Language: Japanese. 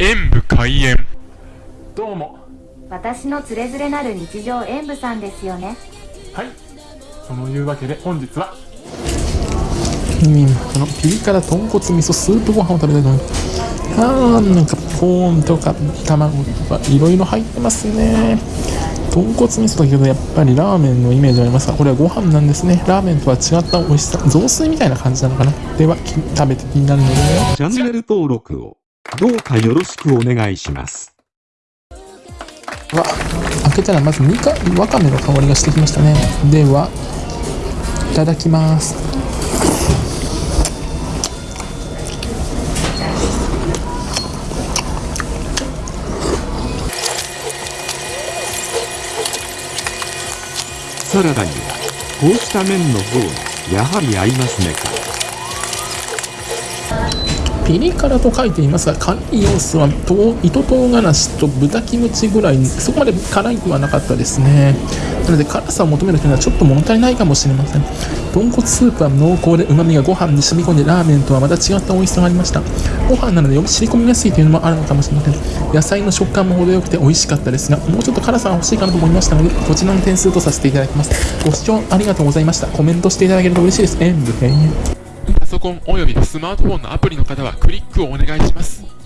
演武開演。どうも。私のつれづれなる日常演舞さんですよね。はい。そのいうわけで本日は。うん、このピリ辛豚骨味噌スープご飯を食べたいと思いますあーなんかコーンとか卵とかいろいろ入ってますね。豚骨味噌だけどやっぱりラーメンのイメージありますがこれはご飯なんですね。ラーメンとは違った美味しさ雑炊みたいな感じなのかな。ではき食べて気になるので。チャンネル登録をどうかよろしくお願いします。わ開けたらまずみかわかめの香りがしてきましたねではいただきますサラダには、こうした麺の方が、やはり合いますねか。ピリ辛と書いていますが辛い要素はと糸唐辛子と豚キムチぐらいそこまで辛いくはなかったですね。なので辛さを求めるというのはちょっと物足りないかもしれません。豚骨スープは濃厚で旨味がご飯に染み込んでラーメンとはまた違った美味しさがありました。ご飯なのでより染み込みやすいというのもあるのかもしれません。野菜の食感も程よくて美味しかったですがもうちょっと辛さが欲しいかなと思いましたのでこちらの点数とさせていただきます。ご視聴ありがとうございました。コメントしていただけると嬉しいです。演武閉園パソコンおよびスマートフォンのアプリの方はクリックをお願いします。